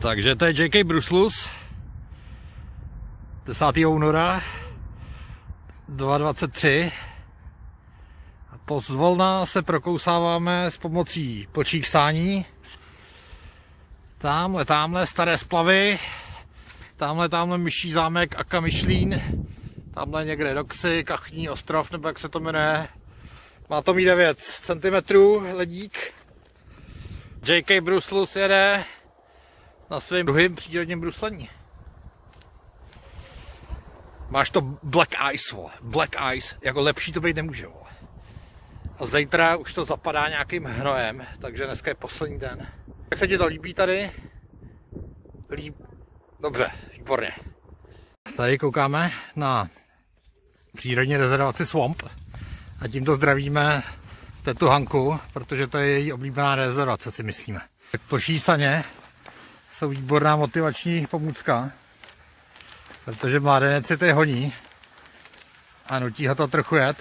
Takže to je J.K. Bruslus 10. února 2023 a pozvolna se prokousáváme s pomocí plčích sání tamhle, tamhle staré splavy tamhle, tamhle myší zámek Aka Myšlín tamhle někde Doxy, Kachní ostrov, nebo jak se to jmenuje má to mít 9 cm ledík J.K. Bruslus jede na svém druhém přírodním bruslení. Máš to black ice, vole. Black ice. Jako lepší to být nemůže, vole. A zítra už to zapadá nějakým hnojem, takže dneska je poslední den. Jak se ti to líbí tady? Líb... Dobře, výborně. Tady koukáme na přírodní rezervaci Swamp a tímto zdravíme tetu Hanku, protože to je její oblíbená rezervace, si myslíme. Tak po šísaně jsou výborná motivační pomůcka, protože mládenec si to honí a nutí ho to trochu jet.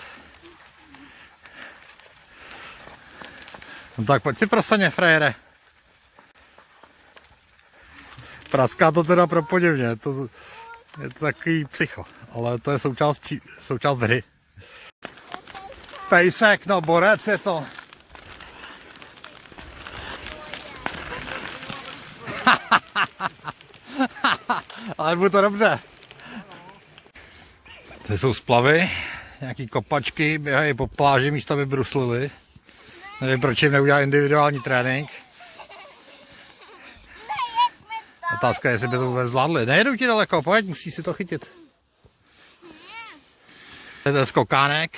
No tak pojď si prosaně, frajere. Praská to teda pro podivně, to, je to takový psycho, ale to je součást, součást hry. Pejsek, no borec je to. Ale bude to dobře. Tady jsou splavy, nějaký kopačky, běhají po pláži místo, aby bruslili. Nevím, proč jim neudělá individuální trénink. Otázka je, jestli by to vůbec zvládli. Nejedu ti daleko, pojď, musíš si to chytit. To je skokánek,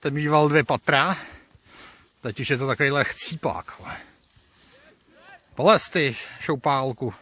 ten mýval dvě patra. Teď už je to takovýhle chcípák. Polez пластичну палку.